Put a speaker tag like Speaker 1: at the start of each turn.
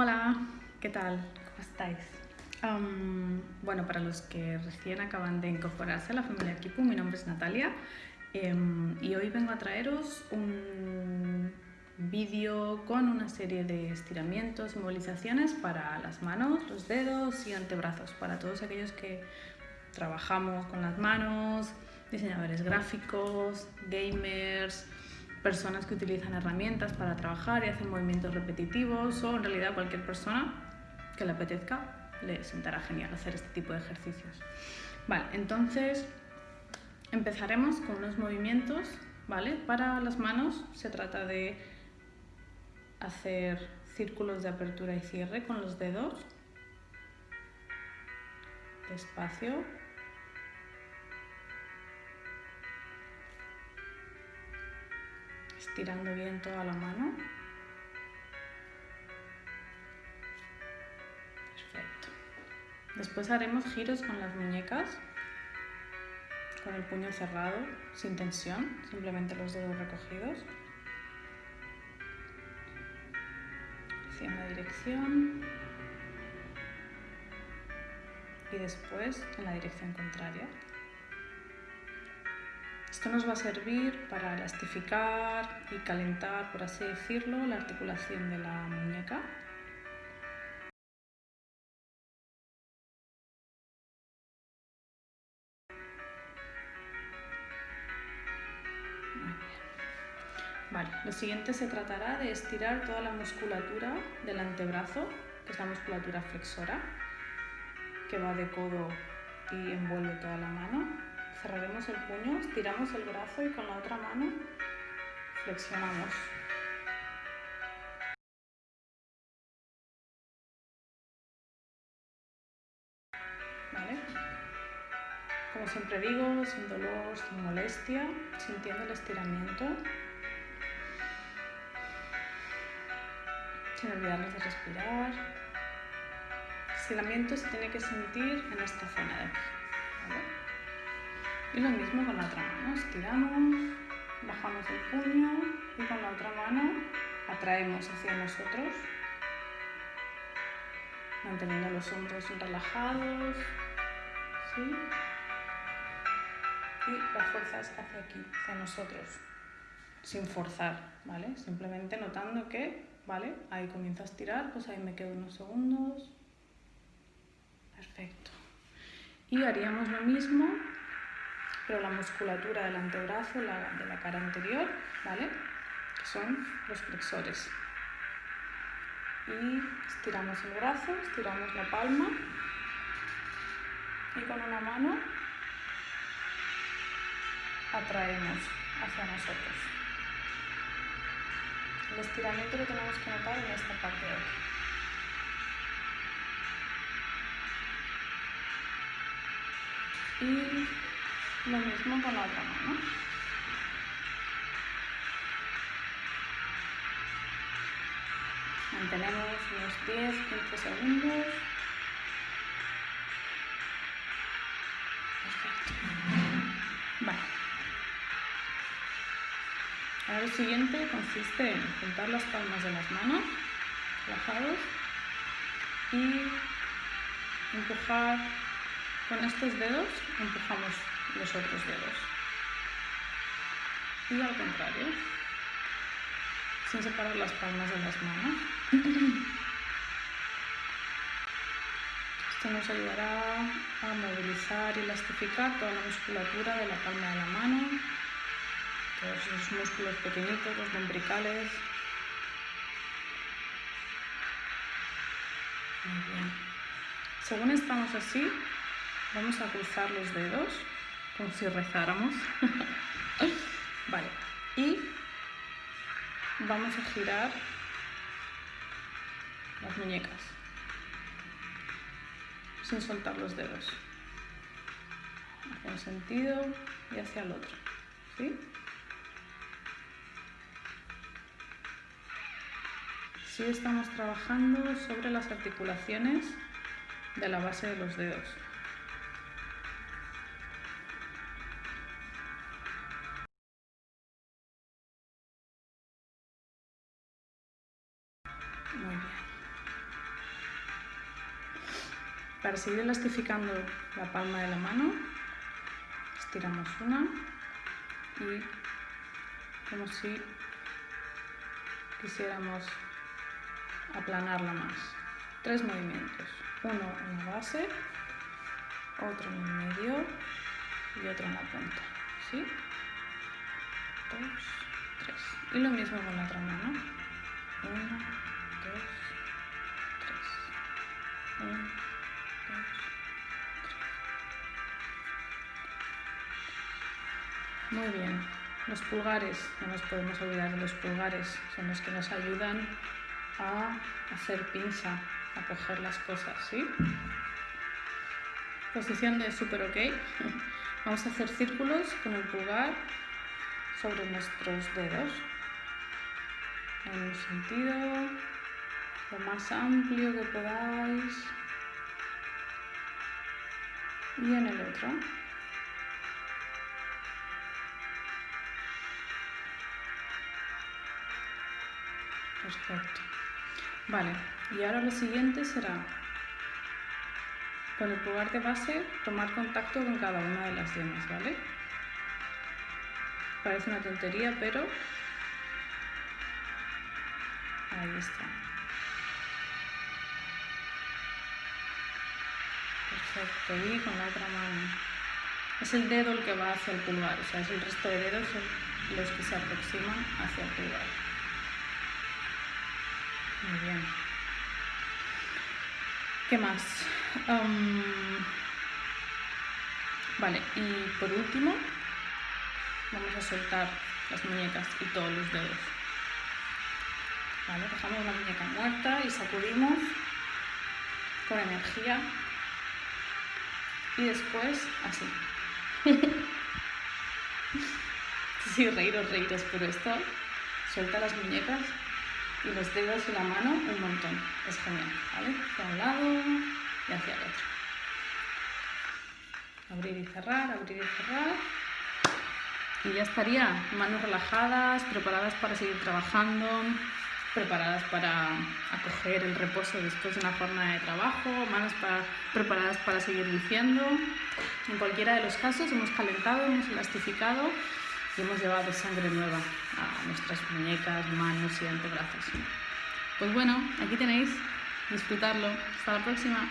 Speaker 1: Hola, ¿qué tal? ¿Cómo estáis? Bueno, para los que recién acaban de incorporarse a la familia Kipu, mi nombre es Natalia em, y hoy vengo a traeros un vídeo con una serie de estiramientos y movilizaciones para las manos, los dedos y antebrazos, para todos aquellos que trabajamos con las manos, diseñadores gráficos, gamers, personas que utilizan herramientas para trabajar y hacen movimientos repetitivos o en realidad cualquier persona que le apetezca le sentará genial hacer este tipo de ejercicios. Vale, entonces empezaremos con unos movimientos, ¿vale? Para las manos se trata de hacer círculos de apertura y cierre con los dedos, despacio, estirando bien toda la mano. Perfecto. Después haremos giros con las muñecas, con el puño cerrado, sin tensión, simplemente los dedos recogidos. Hacia una dirección y después en la dirección contraria. Esto nos va a servir para elastificar y calentar, por así decirlo, la articulación de la muñeca. Vale, lo siguiente se tratará de estirar toda la musculatura del antebrazo, que es la musculatura flexora, que va de codo y envuelve toda la mano cerraremos el puño, estiramos el brazo y con la otra mano flexionamos. ¿Vale? Como siempre digo, sin dolor, sin molestia, sintiendo el estiramiento. Sin olvidarnos de respirar. El estiramiento se tiene que sentir en esta zona de aquí. Y lo mismo con la otra mano, estiramos, bajamos el puño y con la otra mano atraemos hacia nosotros, manteniendo los hombros relajados, ¿sí? Y las fuerzas hacia aquí, hacia nosotros, sin forzar, ¿vale? Simplemente notando que, ¿vale? Ahí comienzo a estirar, pues ahí me quedo unos segundos. Perfecto. Y haríamos lo mismo pero la musculatura del antebrazo, la, de la cara anterior, ¿vale? Que son los flexores. Y estiramos el brazo, estiramos la palma y con una mano atraemos hacia nosotros. El estiramiento lo tenemos que notar en esta parte de aquí. Y lo mismo con la otra mano. Mantenemos unos 10-15 segundos. Perfecto. Vale. Ahora lo siguiente consiste en juntar las palmas de las manos, relajados, y empujar con estos dedos, empujamos los otros dedos. Y al contrario, sin separar las palmas de las manos. Esto nos ayudará a movilizar y elastificar toda la musculatura de la palma de la mano, todos los músculos pequeñitos, los lumbricales. Muy bien. Según estamos así, vamos a cruzar los dedos como si rezáramos. vale, y vamos a girar las muñecas sin soltar los dedos. Hacia un sentido y hacia el otro. ¿Sí? Sí estamos trabajando sobre las articulaciones de la base de los dedos. Muy bien. Para seguir elastificando la palma de la mano, estiramos una y como si quisiéramos aplanarla más. Tres movimientos. Uno en la base, otro en el medio y otro en la punta. ¿Sí? Dos, tres. Y lo mismo con la otra mano. Uno, dos, tres. Uno, dos, tres. Muy bien. Los pulgares, no nos podemos olvidar de los pulgares, son los que nos ayudan a hacer pinza, a coger las cosas, ¿sí? Posición de super ok. Vamos a hacer círculos con el pulgar sobre nuestros dedos. En un sentido, lo más amplio que podáis. Y en el otro. Perfecto. Vale, y ahora lo siguiente será con el pulgar de base tomar contacto con cada una de las yemas, ¿vale? Parece una tontería, pero ahí está. Y con la otra mano. Es el dedo el que va hacia el pulgar, o sea, es el resto de dedos los que se aproximan hacia el pulgar. Muy bien. ¿Qué más? vale, y por último vamos a soltar las muñecas y todos los dedos. Vale, dejamos la muñeca muerta y sacudimos con energía. Y después así. sí, reíros, reíros, pero esto suelta las muñecas y los dedos y la mano un montón. Es genial, ¿vale? Hacia un lado y hacia el otro. Abrir y cerrar, abrir y cerrar. Y ya estaría. Manos relajadas, preparadas para seguir trabajando, preparadas para acoger el reposo después de una jornada de trabajo, manos preparadas para seguir diciendo. En cualquiera de los casos hemos calentado, hemos elastificado y hemos llevado sangre nueva a nuestras muñecas, manos y antebrazos. Pues bueno, aquí tenéis, disfrutarlo. Hasta la próxima.